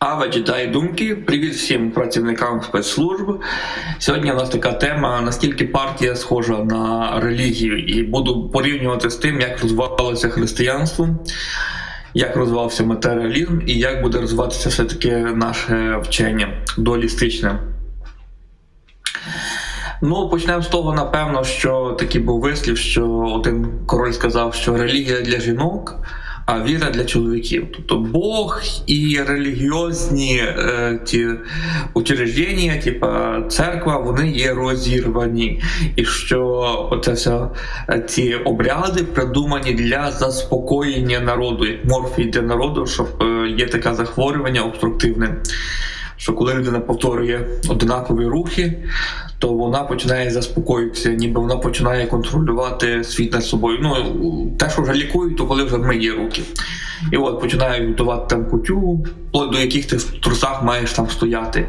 Ава читає думки. Привіт всім працівникам спецслужб. Сьогодні у нас така тема: наскільки партія схожа на релігію, і буду порівнювати з тим, як розвивалося християнство, як розвивався матеріалізм і як буде розвиватися все-таки наше вчення дуалістичне. Ну, почнемо з того, напевно, що такий був вислів, що один король сказав, що релігія для жінок, віра для чоловіків. Тобто Бог і релігіозні е, ті учреждення, типа церква, вони є розірвані. І що оце все е, ці обряди придумані для заспокоєння народу, як морфій для народу, щоб е, є таке захворювання обструктивне. Що коли людина повторює однакові рухи, то вона починає заспокоїтися, ніби вона починає контролювати світ над собою. Ну те, що вже лікують, то коли вже миє руки. І от починає готувати там кутю, до яких ти в трусах маєш там стояти.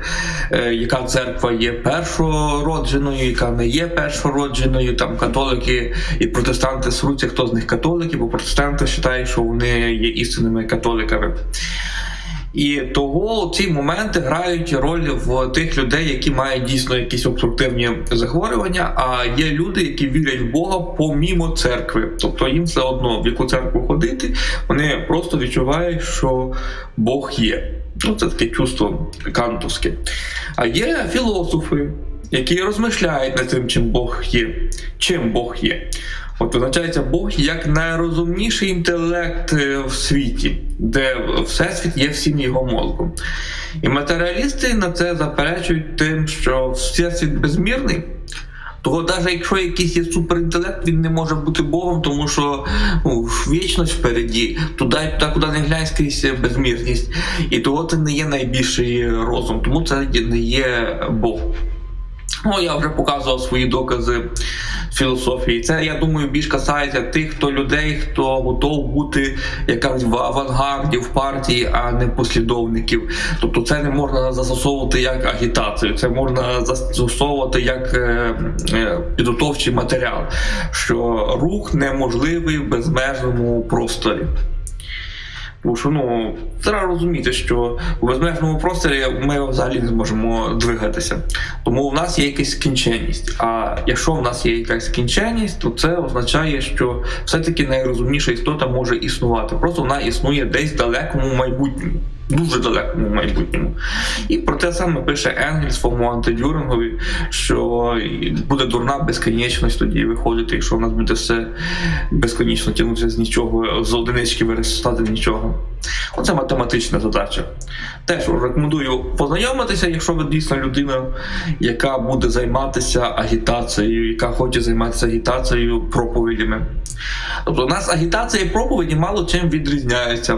Е, Яка церква є першородженою, яка не є першородженою, там католики і протестанти сруться, хто з них католики, бо протестанти вважають, що вони є істинними католиками. І того ці моменти грають роль в тих людей, які мають дійсно якісь обструктивні захворювання. А є люди, які вірять в Бога помімо церкви. Тобто їм все одно в яку церкву ходити, вони просто відчувають, що Бог є. Ну це таке чувство кантовське. А є філософи, які розмишляють над тим, чим Бог є, чим Бог є. От визначається Бог як найрозумніший інтелект е, в світі, де всесвіт є всім його мозком. І матеріалісти на це заперечують тим, що всесвіт безмірний. Того, навіть якщо якийсь є суперінтелект, він не може бути Богом, тому що ну, вічність впереді, туди, туди, куди не глянь скрізь безмірність. І того це не є найбільший розум, тому це не є Бог. Ну, я вже показував свої докази філософії. Це я думаю більш касається тих, хто людей, хто готов бути якась в авангарді в партії, а не послідовників. Тобто, це не можна застосовувати як агітацію, це можна застосовувати як е, е, підготовчий матеріал, що рух неможливий в безмежному просторі. Тому що ну треба розуміти, що у безмежному просторі ми взагалі не зможемо двигатися. Тому в нас є якась скінченість. А якщо в нас є якась скінченість, то це означає, що все-таки найрозумніша істота може існувати. Просто вона існує десь в далекому майбутньому дуже далекому майбутньому. І про те саме пише Енгель своєму антидюрингові, що буде дурна безконечність тоді виходити, якщо в нас буде все безконечно тягнутися з нічого, з одинички виростати нічого. Оце математична задача. Теж рекомендую познайомитися, якщо ви дійсно людина, яка буде займатися агітацією, яка хоче займатися агітацією проповідями. Тобто у нас агітація і проповіді мало чим відрізняються.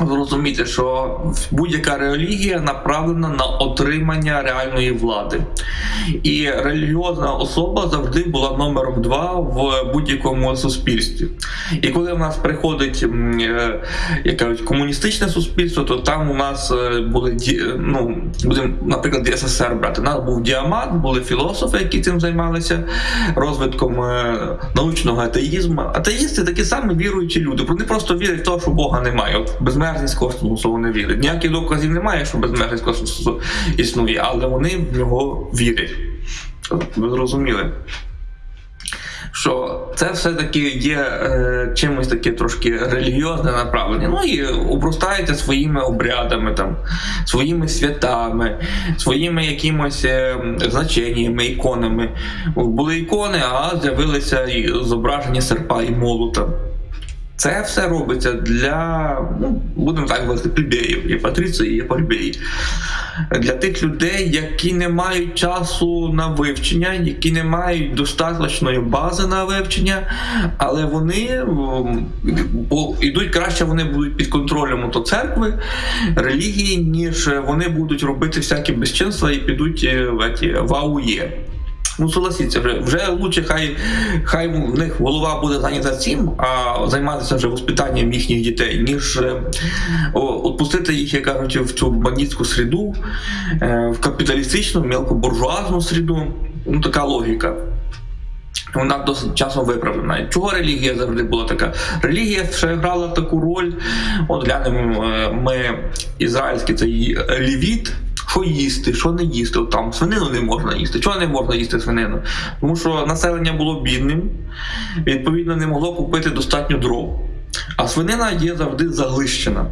Зрозуміти, що будь-яка релігія направлена на отримання реальної влади, і релігіозна особа завжди була номером два в будь-якому суспільстві. І коли в нас приходить е, як комуністичне суспільство, то там у нас е, були ну, будемо, наприклад, СССР брати. У нас був діамат, були філософи, які цим займалися розвитком е, научного атеїзму. Атеїсти такі самі віруючі люди. Вони просто вірять в те, що Бога немає. От безмежність космосу вони вірять. Ніяких доказів немає, що безмежність космосу існує, але вони в нього вірять. Ви зрозуміли? Що це все-таки є е, чимось таке трошки релігіозне направлення. Ну і обростаєте своїми обрядами, там, своїми святами, своїми якимось е, значеннями, іконами. Були ікони, а з'явилися зображення серпа і молота. Це все робиться для, ну, будемо так говорити, плебеїв, є патриції, є плебеї. Для тих людей, які не мають часу на вивчення, які не мають достатньої бази на вивчення, але вони бо йдуть краще, вони будуть під контролем то церкви, релігії, ніж вони будуть робити всякі безчинства і підуть е, в, в АУЄ. Ну, согласіться, вже вже лучше, хай хай в них голова буде зайнята цим, а займатися вже воспитанням їхніх дітей, ніж е, відпустити їх, як кажуть, в цю бандитську среду, е, в капіталістичну, мелкобуржуазну среду. Ну, така логіка. Вона досить часом виправлена. Чого релігія завжди була така? Релігія ще грала таку роль. От глянемо, е, ми ізраїльський цей лівіт, що їсти, що не їсти. От там свинину не можна їсти. Чого не можна їсти свинину? Тому що населення було бідним, відповідно, не могло купити достатньо дров. А свинина є завжди заглищена.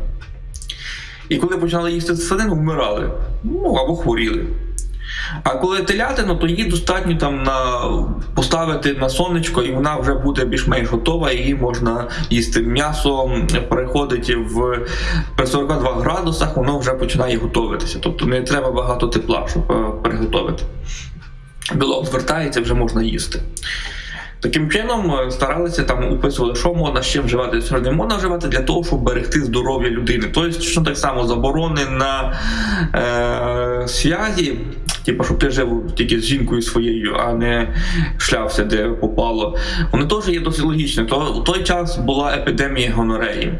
І коли починали їсти свинину, вмирали. Ну або хворіли. А коли телятину, то її достатньо там на поставити на сонечко, і вона вже буде більш-менш готова, її можна їсти. М'ясо переходить в при 42 градусах, воно вже починає готуватися. Тобто не треба багато тепла, щоб е, переготовити. Білок звертається, вже можна їсти. Таким чином е, старалися там описували, що можна чим вживати, що не можна вживати для того, щоб берегти здоров'я людини. Тобто, що так само заборони на е, связі, типу, щоб ти жив тільки з жінкою своєю, а не шлявся, де попало. Воно теж є досить логічно. То в той час була епідемія гонореї.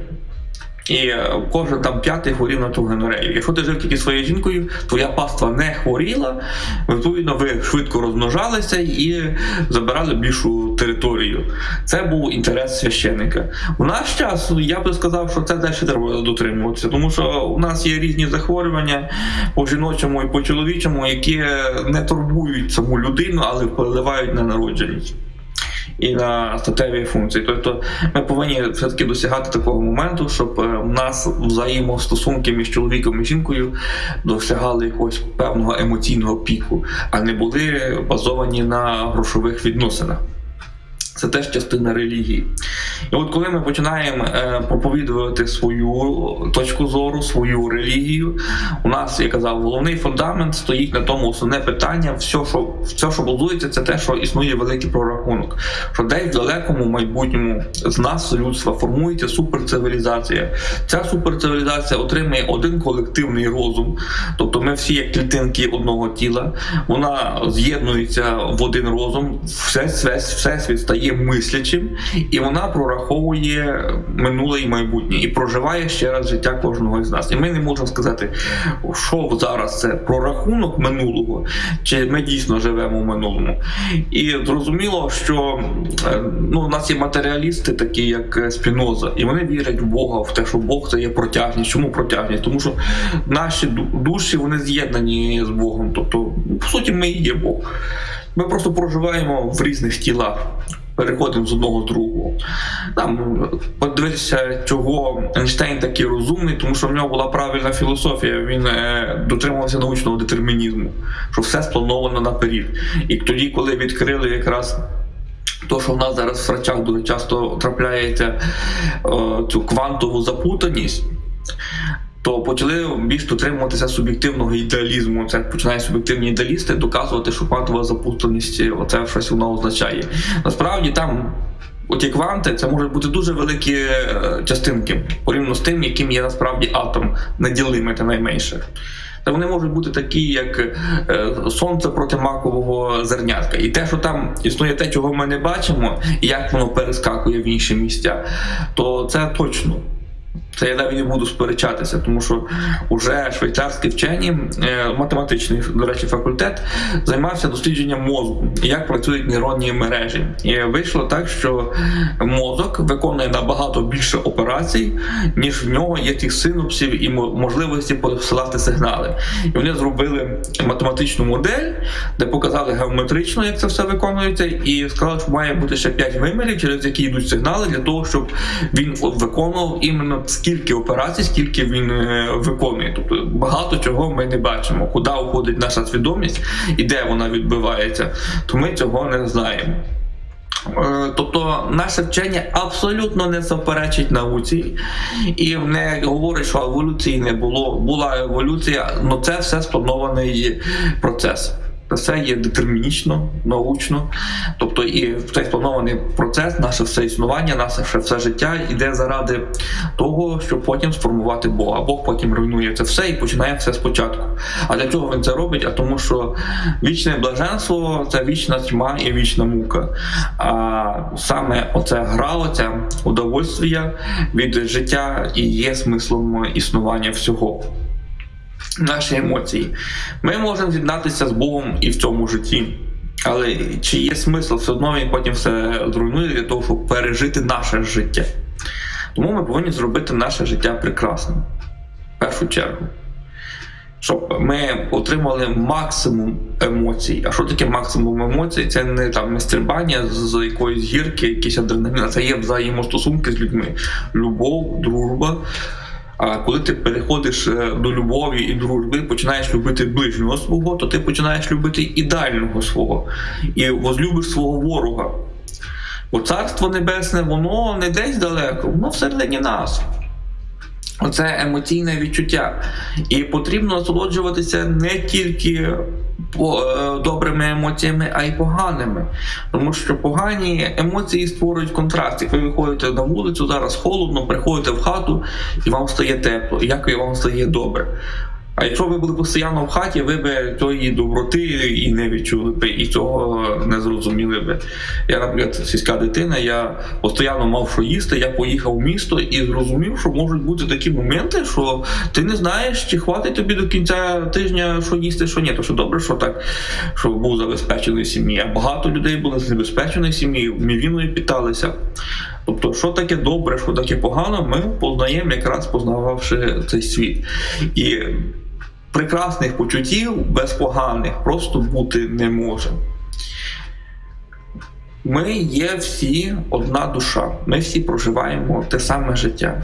І е, кожен там п'ятий хворів на ту гонорею. Якщо ти жив тільки своєю жінкою, твоя паства не хворіла, відповідно, ви швидко розмножалися і забирали більшу територію. Це був інтерес священника. У наш час я би сказав, що це далі треба дотримуватися, тому що у нас є різні захворювання по жіночому і по чоловічому, які не турбують саму людину, але впливають на народженість і на статеві функції. Тобто ми повинні все-таки досягати такого моменту, щоб е, у нас взаємостосунки між чоловіком і жінкою досягали якогось певного емоційного піку, а не були базовані на грошових відносинах. Це теж частина релігії. І от коли ми починаємо е, проповідувати свою точку зору, свою релігію, у нас, я казав, головний фундамент стоїть на тому основне питання, все, що все, що будується, це те, що існує великий прорахунок. Що десь в далекому майбутньому з нас, людства, формується суперцивілізація. Ця суперцивілізація отримує один колективний розум, тобто ми всі як клітинки одного тіла, вона з'єднується в один розум, все, все, всесвіт стає мислячим, і вона прораховує минуле і майбутнє і проживає ще раз життя кожного із нас. І ми не можемо сказати, що зараз це прорахунок минулого, чи ми дійсно живемо в минулому. І зрозуміло, що е, ну, у нас є матеріалісти, такі як Спіноза, і вони вірять в Бога, в те, що Бог це є протяжність. Чому протяжність? Тому що наші душі вони з'єднані з Богом. Тобто, по суті, ми і є Бог. Ми просто проживаємо в різних тілах переходимо з одного з другого. Там подивитися, чого Ейнштейн такий розумний, тому що в нього була правильна філософія. Він е, дотримувався научного детермінізму, що все сплановано наперед. І тоді, коли відкрили якраз. То, що в нас зараз в врачах дуже часто трапляється о, цю квантову запутаність, то почали більш дотримуватися суб'єктивного ідеалізму. Це починають суб'єктивні ідеалісти доказувати, що квантова запутаність оце щось воно означає. Насправді там. Оті кванти це можуть бути дуже великі е, частинки порівняно з тим, яким є насправді атом, неділимий та найменше. Та вони можуть бути такі, як е, сонце проти макового зернятка. І те, що там існує те, чого ми не бачимо, і як воно перескакує в інші місця, то це точно. Це я навіть не буду сперечатися, тому що вже швейцарські вчені, е, математичний, до речі, факультет займався дослідженням мозку як працюють нейронні мережі. І вийшло так, що мозок виконує набагато більше операцій, ніж в нього є тих синапсів і можливості посилати сигнали. І вони зробили математичну модель, де показали геометрично, як це все виконується, і сказали, що має бути ще 5 вимірів, через які йдуть сигнали, для того, щоб він виконував іменно скільки операцій, скільки він е, виконує. Тобто багато чого ми не бачимо, куди уходить наша свідомість і де вона відбивається, то ми цього не знаємо. Е, тобто наше вчення абсолютно не заперечить науці і не говорить, що еволюції не було. Була еволюція, але це все спланований процес. Це є детермінічно, научно, тобто і цей спланований процес, наше все існування, наше все життя йде заради того, щоб потім сформувати Бога. Бог потім руйнує це все і починає все спочатку. А для чого він це робить? А тому, що вічне блаженство це вічна тьма і вічна мука. А саме оце гра, оця удовольствія від життя і є смислом існування всього наші емоції. Ми можемо з'єднатися з Богом і в цьому житті. Але чи є смисл, все одно він потім все зруйнує для того, щоб пережити наше життя. Тому ми повинні зробити наше життя прекрасним. В першу чергу. Щоб ми отримали максимум емоцій. А що таке максимум емоцій? Це не там стрибання з, якоїсь гірки, якийсь адреналін, а це є взаємостосунки з людьми. Любов, дружба. Коли ти переходиш е, до любові і дружби, починаєш любити ближнього свого, то ти починаєш любити ідеального свого і возлюбиш свого ворога. Бо царство небесне, воно не десь далеко, воно всередині нас. Оце емоційне відчуття. І потрібно насолоджуватися не тільки добрими емоціями, а й поганими. Тому що погані емоції створюють контраст. Як ви виходите на вулицю, зараз холодно, приходите в хату і вам стає тепло, як і вам стає добре. А якщо ви були постійно в хаті, ви б тої доброти і не відчули б, і цього не зрозуміли б. Я, наприклад, сільська дитина, я постійно мав що їсти, я поїхав в місто і зрозумів, що можуть бути такі моменти, що ти не знаєш, чи хватить тобі до кінця тижня, що їсти, що ні. То що добре, що так, що був забезпечений сім'ї. А багато людей були з небезпеченої сім'ї, мівіною питалися. Тобто, що таке добре, що таке погано, ми познаємо якраз познававши цей світ. І прекрасних почуттів без поганих просто бути не може. Ми є всі одна душа, ми всі проживаємо те саме життя.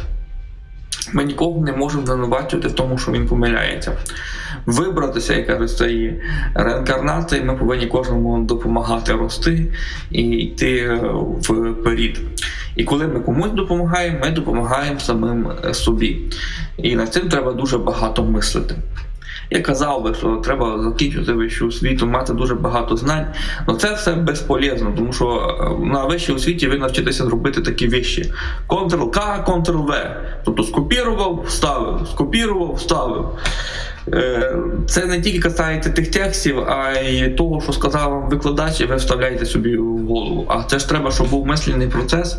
Ми нікого не можемо звинувачувати в тому, що він помиляється. Вибратися, як кажуть, з цієї реінкарнації, ми повинні кожному допомагати рости і йти вперед. І коли ми комусь допомагаємо, ми допомагаємо самим е, собі. І над цим треба дуже багато мислити. Я казав би, що треба закінчити вищу освіту, мати дуже багато знань. але це все безполезно, тому що е, на вищій освіті ви навчитеся зробити такі вищі. Ctrl-K, Ctrl-V. Тобто скопірував, вставив, скопірував, вставив. Е, Це не тільки касається тих текстів, а й того, що сказав вам викладач, і ви вставляєте собі в голову. А це ж треба, щоб був мислений процес,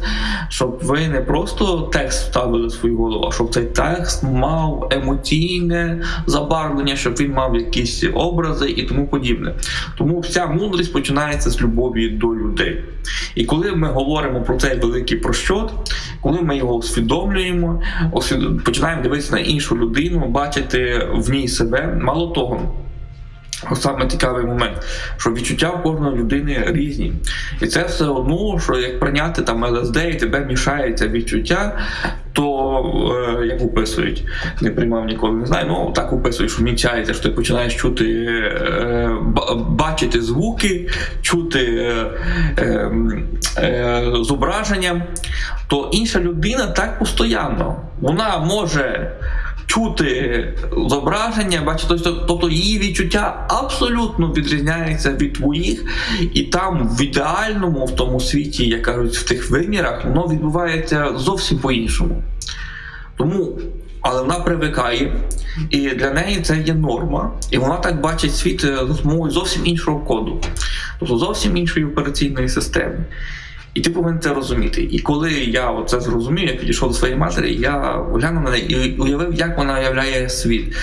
щоб ви не просто текст вставили в свою голову, а щоб цей текст мав емоційне забарвлення, щоб він мав якісь образи і тому подібне. Тому вся мудрість починається з любові до людей. І коли ми говоримо про цей великий прощот, коли ми його усвідомлюємо, починаємо дивитися на іншу людину, бачити в ній себе, мало того. Саме цікавий момент, що відчуття в кожної людини різні. І це все одно, що як прийняти там ЛСД і тебе мішається відчуття, то е, як описують, не приймав ніколи, не знаю. Ну так описують, що мінчається, що ти починаєш чути, е, бачити звуки, чути е, е, е, зображення, то інша людина так постійно. Вона може чути зображення, бачити, тобто, тобто її відчуття абсолютно відрізняється від твоїх, і там в ідеальному, в тому світі, як кажуть, в тих вимірах, воно відбувається зовсім по-іншому. Тому, але вона привикає, і для неї це є норма, і вона так бачить світ е, з допомогою зовсім іншого коду, тобто зовсім іншої операційної системи. І ти повинен це розуміти. І коли я це зрозумів, я підійшов до своєї матері, я глянув на неї і уявив, як вона уявляє світ.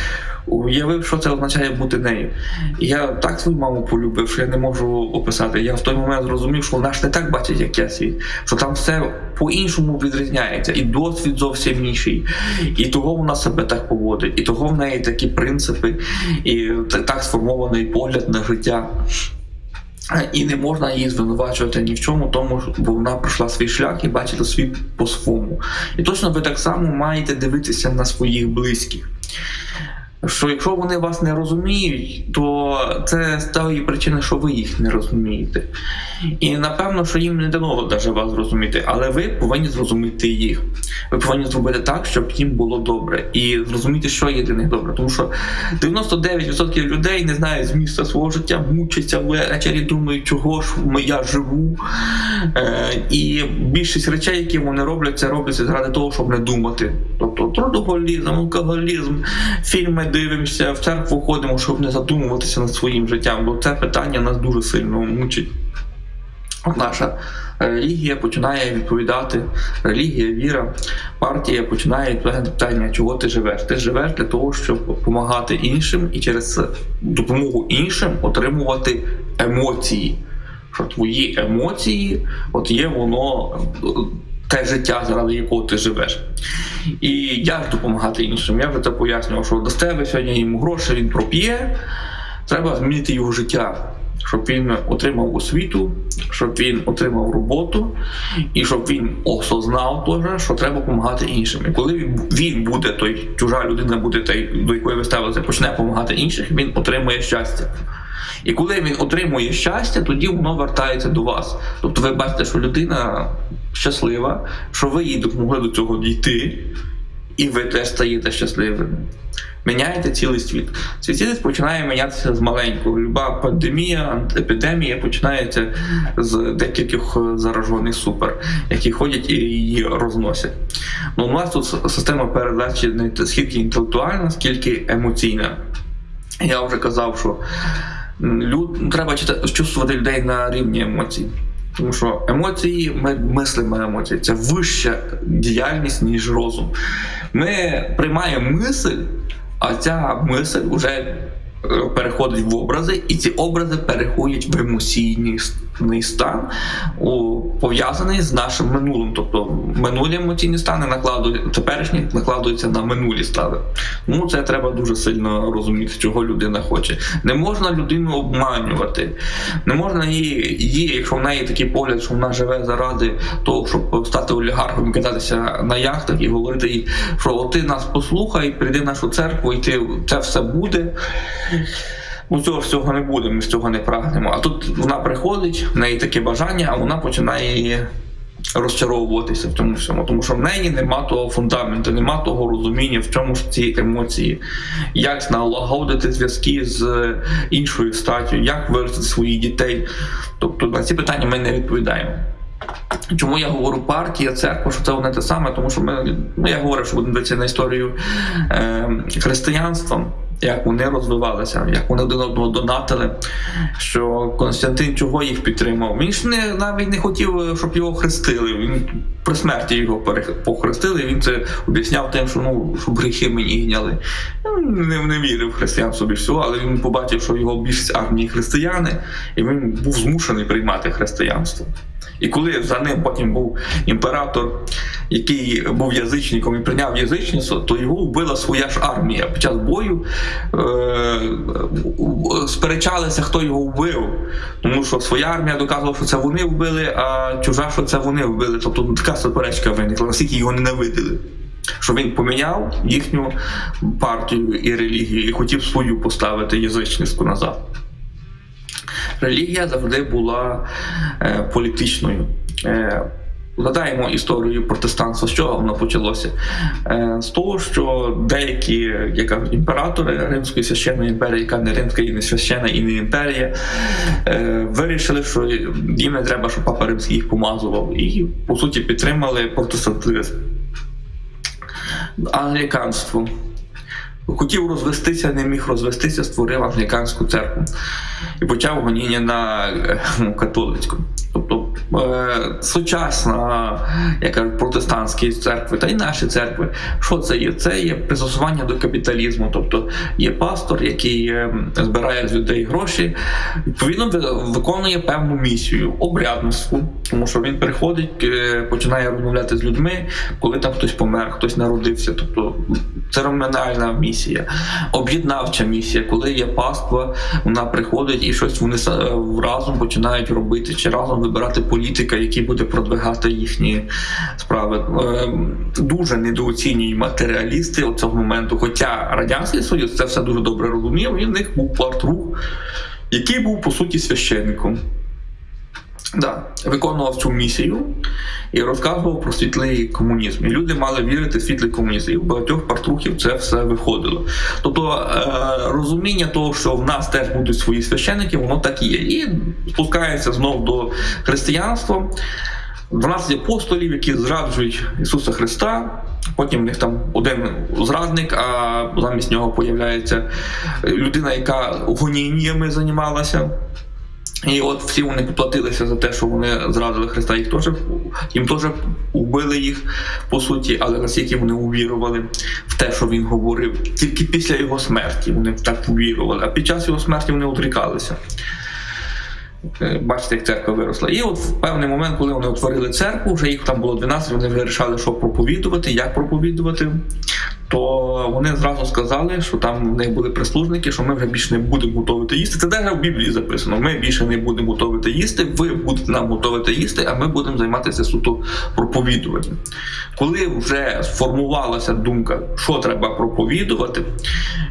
Уявив, що це означає бути нею. І я так свою маму полюбив, що я не можу описати. Я в той момент зрозумів, що вона ж не так бачить, як я світ, що там все по-іншому відрізняється, і досвід зовсім інший. І того вона себе так поводить, і того в неї такі принципи, і так сформований погляд на життя. І не можна її звинувачувати ні в чому, тому бо вона пройшла свій шлях і бачила світ по-своєму. І точно ви так само маєте дивитися на своїх близьких. Що якщо вони вас не розуміють, то це з тої причини, що ви їх не розумієте. І напевно, що їм не дано навіть вас зрозуміти, але ви повинні зрозуміти їх. Ви повинні зробити так, щоб їм було добре, і зрозуміти, що є для них добре. Тому що 99% людей не знають змісту свого життя, мучаться ввечері, думають, чого ж я живу. Е, і більшість речей, які вони роблять, це робляться заради того, щоб не думати. Тобто трудоголізм, алкоголізм, фільми дивимося, в церкву ходимо, щоб не задумуватися над своїм життям, бо це питання нас дуже сильно мучить. Наша релігія починає відповідати, релігія, віра, партія починає відповідати питання, чого ти живеш. Ти живеш для того, щоб допомагати іншим і через допомогу іншим отримувати емоції. що твої емоції, от є воно е, те життя, заради якого ти живеш. І як допомагати іншим? Я вже це пояснював, що дасте ви сьогодні йому гроші, він проп'є, треба змінити його життя. Щоб він отримав освіту, щоб він отримав роботу, і щоб він осознав теж, що треба допомагати іншим. І коли він буде, той чужа людина буде той, до якої ви ставилися, почне допомагати іншим, він отримує щастя. І коли він отримує щастя, тоді воно вертається до вас. Тобто ви бачите, що людина щаслива, що ви їй допомогли до цього дійти, і ви теж стаєте щасливими. Міняєте цілий світ. Цей світ починає мінятися з маленького. Люба пандемія, епідемія починається з декількох заражених супер, які ходять і її розносять. Ну, у нас тут система передачі не скільки інтелектуальна, скільки емоційна. Я вже казав, що люд, треба чувствувати людей на рівні емоцій. Тому що емоції, ми мислимо емоції, це вища діяльність, ніж розум. Ми приймаємо мисль, а ця мисль вже переходить в образи, і ці образи переходять в емоційний стан, пов'язаний з нашим минулим. Тобто минулі емоційні стани накладують, теперішні накладуються на минулі стани. Тому це треба дуже сильно розуміти, чого людина хоче. Не можна людину обманювати, не можна її, її, якщо в неї такий погляд, що вона живе заради того, щоб стати олігархом кататися на яхтах і говорити їй, що «От ти нас послухай, прийди в нашу церкву, і ти це все буде. Ну, цього всього не буде, ми з цього не прагнемо. А тут вона приходить, в неї таке бажання, а вона починає розчаровуватися в цьому всьому, тому що в неї нема того фундаменту, нема того розуміння, в чому ж ці емоції, як налагодити зв'язки з іншою статтю, як виростити своїх дітей. Тобто на ці питання ми не відповідаємо. Чому я говорю партія, церква, що це одне те саме, тому що ми, ну я говорив, що будемо дивитися на історію е, християнства, як вони розвивалися, як вони один одного донатили, що Константин чого їх підтримав. Він ж не, навіть не хотів, щоб його хрестили. Він при смерті його похрестили, він це об'ясняв тим, що ну, щоб гріхи мені гняли. Не, не вірив в християнство більш всього, але він побачив, що його більшість армії християни, і він був змушений приймати християнство. І коли за ним потім був імператор, який був язичником і прийняв язичництво, то його вбила своя ж армія. Під час бою е- сперечалися, хто його вбив. Тому що своя армія доказувала, що це вони вбили, а чужа, що це вони вбили. Тобто така суперечка виникла, наскільки його ненавидили. Що він поміняв їхню партію і релігію і хотів свою поставити язичницьку назад релігія завжди була е, політичною. Е, Згадаємо історію протестанства, з чого воно почалося? Е, з того, що деякі, як кажуть, імператори Римської священної імперії, яка не римська і не священна і не імперія, вирішили, що їм не треба, щоб папа римський їх помазував, і по суті підтримали протестантизм. Англіканство. Хотів розвестися, не міг розвестися, створив англіканську церкву і почав гоніння на е, католицьку. Тобто е, сучасна, як кажуть, протестантські церкви та й наші церкви, що це є? Це є пристосування до капіталізму. Тобто є пастор, який е, збирає з людей гроші, відповідно ви- виконує певну місію, обрядництву, тому що він приходить, починає розмовляти з людьми, коли там хтось помер, хтось народився. Тобто церемоніальна місія, об'єднавча місія, коли є паства, вона приходить і щось вони са- разом починають робити, чи разом вибирати політика, який буде продвигати їхні справи. Ем, Дуже недооцінюють матеріалісти от цього моменту. Хоча радянський союз це все дуже добре розумів. І в них був партрух, який був по суті священником. Да, виконував цю місію і розказував про світлий комунізм. І люди мали вірити в світлий комунізм. І в багатьох партрухів це все виходило. Тобто е, розуміння того, що в нас теж будуть свої священники, воно так і є. І спускається знов до християнства. 12 апостолів, які зраджують Ісуса Христа. Потім в них там один зрадник, а замість нього появляється людина, яка гоніннями займалася. І от всі вони поплатилися за те, що вони зрадили Христа, їх теж їм теж вбили їх по суті, але наскільки вони увірували в те, що він говорив, тільки після його смерті вони так увірували, а під час його смерті вони отрікалися. Е, Бачите, як церква виросла. І от в певний момент, коли вони утворили церкву, вже їх там було 12, вони вже вирішали, що проповідувати, як проповідувати. То вони зразу сказали, що там в них були прислужники, що ми вже більше не будемо готувати їсти. Це навіть в Біблії записано. Ми більше не будемо готувати їсти, ви будете нам готувати їсти, а ми будемо займатися суто проповідуванням. Коли вже сформувалася думка, що треба проповідувати,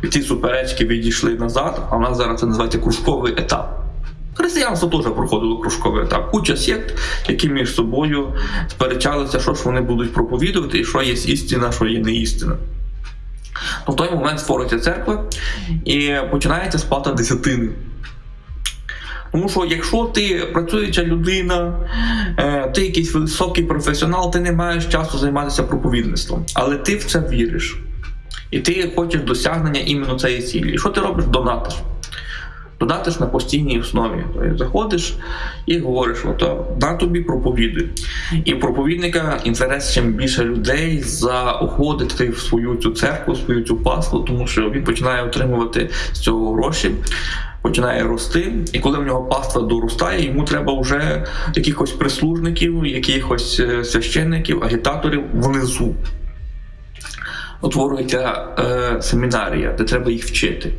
ці суперечки відійшли назад, а в нас зараз це називається кружковий етап. Християнство теж проходило кружковий етап. Куча сект, які між собою сперечалися, що ж вони будуть проповідувати, і що є істина, що є не істина. Ну, в той момент створюється церква і починається сплата десятини. Тому що якщо ти працююча людина, е, ти якийсь високий професіонал, ти не маєш часу займатися проповідництвом, але ти в це віриш. І ти хочеш досягнення іменно цієї цілі. І що ти робиш? Донатиш. Донатиш на постійній основі. Тобто заходиш і говориш, ото на тобі проповідуй. І проповідника інтерес чим більше людей заохотити в свою цю церкву, свою цю паству, тому що він починає отримувати з цього гроші. Починає рости, і коли в нього паства доростає, йому треба вже якихось прислужників, якихось е, священників, агітаторів внизу. Утворюється е, семінарія, де треба їх вчити.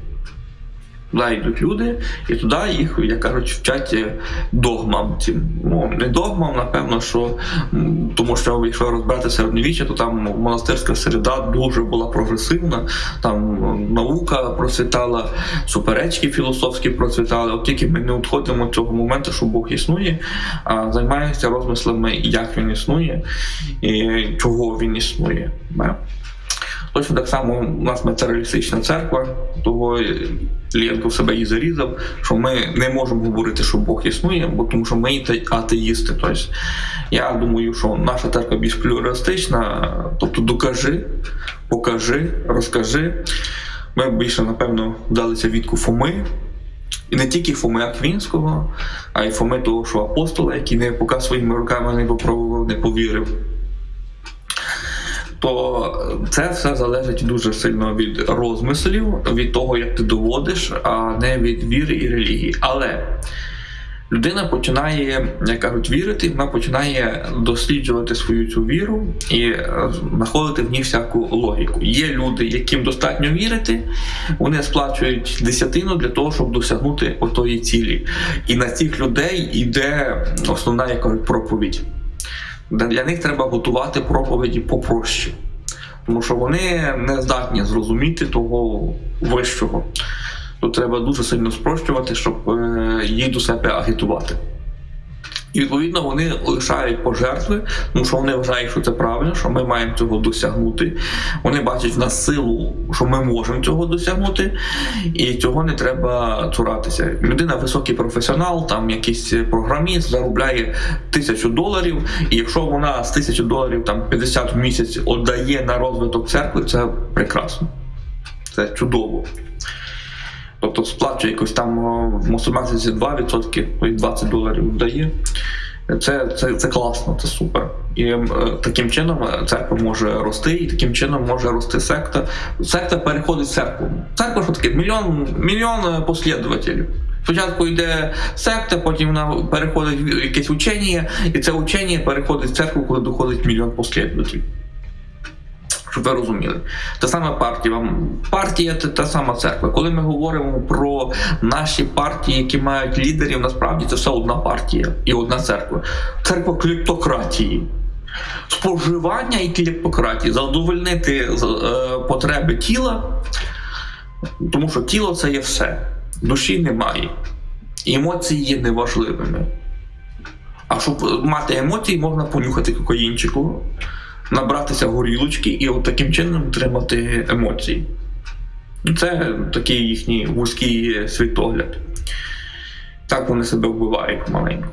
Туди йдуть люди, і туди їх, як кажуть, вчать е, догмам. Цим. Ну, не догмам, напевно, що тому що якщо розбирати середньовіччя, то там монастирська середа дуже була прогресивна, там наука процвітала, суперечки філософські процвітали. От тільки ми не відходимо від цього моменту, що Бог існує, а займаємося розмислами, як він існує і чого він існує. Точно так само у нас матеріалістична церква, того Лєнко в себе і зарізав, що ми не можемо говорити, що Бог існує, бо тому що ми атеїсти. Тобто, я думаю, що наша церква більш плюристична, тобто докажи, покажи, розкажи. Ми більше, напевно, вдалися відку Фоми. І не тільки Фоми Аквінського, а й Фоми того, що апостола, який не поки своїми руками не попробував, не повірив то це все залежить дуже сильно від розмислів, від того, як ти доводиш, а не від віри і релігії. Але людина починає, як кажуть, вірити, вона починає досліджувати свою цю віру і е, знаходити в ній всяку логіку. Є люди, яким достатньо вірити, вони сплачують десятину для того, щоб досягнути отої цілі. І на цих людей йде основна як кажуть, проповідь. Для них треба готувати проповіді попроще, тому що вони не здатні зрозуміти того вищого. Тут треба дуже сильно спрощувати, щоб е, їх до себе агітувати. І відповідно вони лишають пожертви, тому що вони вважають, що це правильно, що ми маємо цього досягнути. Вони бачать в нас силу, що ми можемо цього досягнути, і цього не треба цуратися. Людина високий професіонал, там якийсь програміст заробляє тисячу доларів, і якщо вона з тисячі доларів там 50 в місяць віддає на розвиток церкви, це прекрасно. Це чудово. Тобто сплачує якось там в мусульманці 2%, 20 доларів дає. Це це, це класно, це супер. І е, таким чином церква може рости, і таким чином може рости секта. Секта переходить в церкву. Церква що таке? Мільйон мільйон послідователів. Спочатку йде секта, потім вона переходить в якесь учення, і це учення переходить в церкву, коли доходить мільйон послідователів щоб ви розуміли. Та сама партія. Партія це та сама церква. Коли ми говоримо про наші партії, які мають лідерів, насправді це все одна партія і одна церква. Церква кліптократії. Споживання і кліптократії, задовольнити е, потреби тіла, тому що тіло це є все. Душі немає. Емоції є неважливими. А щоб мати емоції, можна понюхати кокаїнчику набратися горілочки і от таким чином отримати емоції. Це такий їхній вузький світогляд. Так вони себе вбивають маленько.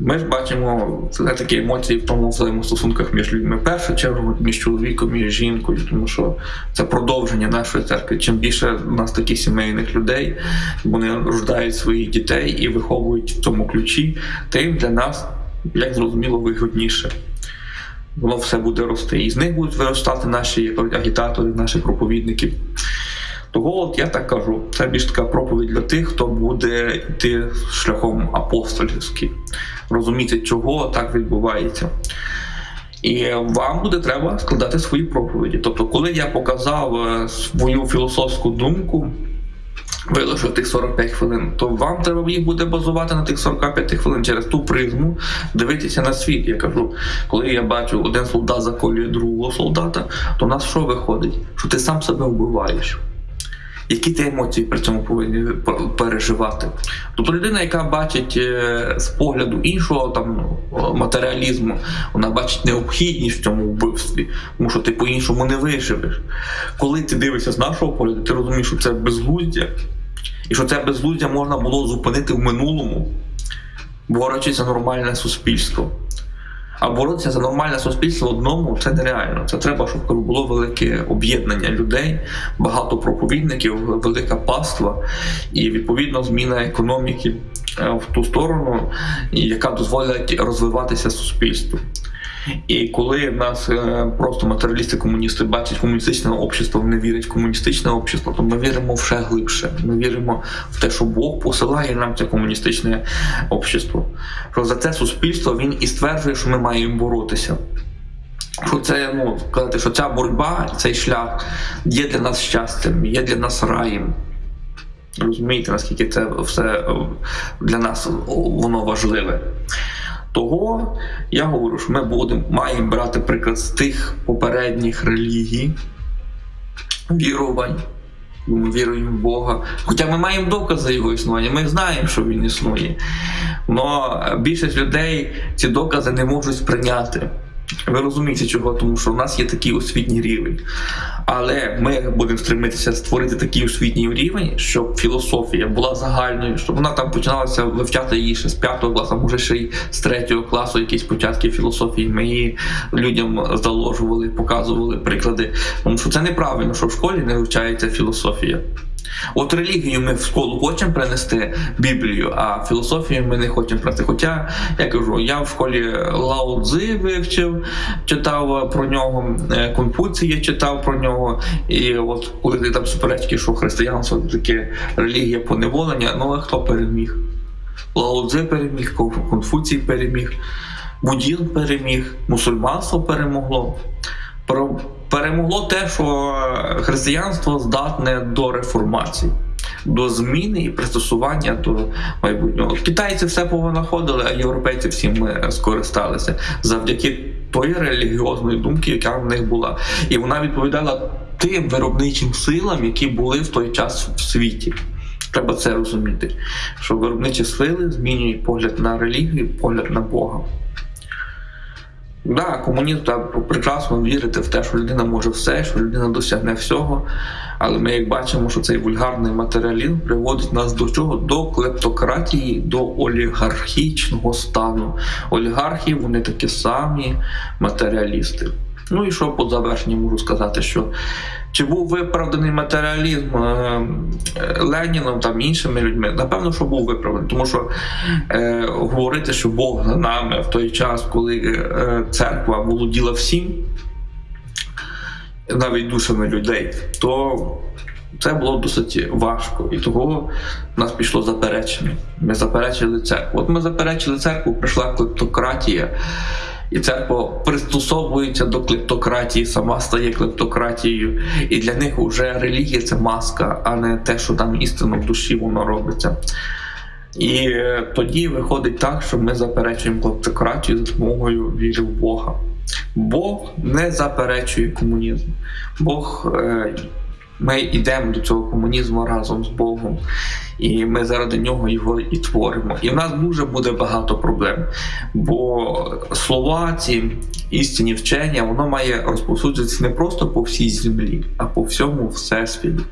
Ми ж бачимо це такі емоції в тому взаємостосунках між людьми. В першу чергу між чоловіком і жінкою, тому що це продовження нашої церкви. Чим більше у нас таких сімейних людей, вони рождають своїх дітей і виховують в цьому ключі, тим для нас, як зрозуміло, вигодніше воно все буде рости. І з них будуть виростати наші агітатори, наші проповідники. Того от я так кажу, це більш така проповідь для тих, хто буде йти шляхом апостольським, розуміти, чого так відбувається. І вам буде треба складати свої проповіді. Тобто, коли я показав е, свою філософську думку, вилишив тих 45 хвилин, то вам треба їх буде базувати на тих 45 хвилин через ту призму, дивитися на світ. Я кажу, коли я бачу, один солдат заколює другого солдата, то в нас що виходить? Що ти сам себе вбиваєш. Які ти емоції при цьому повинні переживати? Тобто людина, яка бачить е, з погляду іншого там матеріалізму, вона бачить необхідність в цьому вбивстві, тому що ти по-іншому не виживеш. Коли ти дивишся з нашого погляду, ти розумієш, що це безглуздя, і що це безглуздя можна було зупинити в минулому, борючись за нормальне суспільство. А боротися за нормальне суспільство одному це нереально. Це треба, щоб було велике об'єднання людей, багато проповідників, велика паства і відповідно зміна економіки е, в ту сторону, яка дозволить розвиватися суспільству. І коли в нас е, просто матеріалісти-комуністи бачать комуністичне общество, вони вірять в комуністичне общество, то ми віримо в ще глибше. Ми віримо в те, що Бог посилає нам це комуністичне общество. Що за це суспільство він і стверджує, що ми маємо боротися. Що це ну сказати, що ця боротьба, цей шлях є для нас щастям, є для нас раєм. Розумієте, наскільки це все е, для нас воно важливе. Того я говорю, що ми будемо маємо брати приклад з тих попередніх релігій, вірувань. Віруємо в Бога. Хоча ми маємо докази його існування, ми знаємо, що він існує. Але більшість людей ці докази не можуть сприйняти. Ви розумієте, чого? Тому що в нас є такий освітній рівень. Але ми будемо стремитися створити такий освітній рівень, щоб філософія була загальною, щоб вона там починалася вивчати її ще з п'ятого класу, може ще й з третього класу, якісь початки філософії. Ми її людям заложували, показували приклади. Тому що це неправильно, що в школі не вивчається філософія. От релігію ми в школу хочемо принести Біблію, а філософію ми не хочемо принести. Хоча я кажу, я в школі Лао Цзи вивчив, читав про нього, е, Конфуція читав про нього. І от коли ти там суперечки, що християнство таке релігія поневолення, ну а хто переміг? Лао Цзи переміг, Конфуцій переміг, Буддізм переміг, мусульманство перемогло перемогло те, що християнство здатне до реформації. До зміни і пристосування до майбутнього китайці все повинаходили, а європейці всім скористалися завдяки тої релігіозної думки, яка в них була, і вона відповідала тим виробничим силам, які були в той час в світі. Треба це розуміти, що виробничі сили змінюють погляд на релігію, погляд на Бога. Да, комунізм так прекрасно вірити в те, що людина може все, що людина досягне всього. Але ми як бачимо, що цей вульгарний матеріалізм приводить нас до чого? До клептократії, до олігархічного стану. Олігархи вони такі самі матеріалісти. Ну і що по завершенню можу сказати, що чи був виправданий матеріалізм е, Леніном там іншими людьми? Напевно, що був виправданий, тому що е, говорити, що Бог за нами в той час, коли е, церква володіла всім, навіть душами людей, то це було досить важко. І того в нас пішло заперечення. Ми заперечили церкву. От ми заперечили церкву, прийшла клептократія. І церква пристосовується до клептократії, сама стає клептократією. І для них вже релігія це маска, а не те, що там істинно в душі воно робиться. І е, тоді виходить так, що ми заперечуємо клептократію за допомогою віри в Бога. Бог не заперечує комунізм. Бог е, ми йдемо до цього комунізму разом з Богом, і ми заради нього його і творимо. І в нас дуже буде багато проблем. Бо слова, ці істинні вчення, воно має розповсюджуватися не просто по всій землі, а по всьому всесвіті.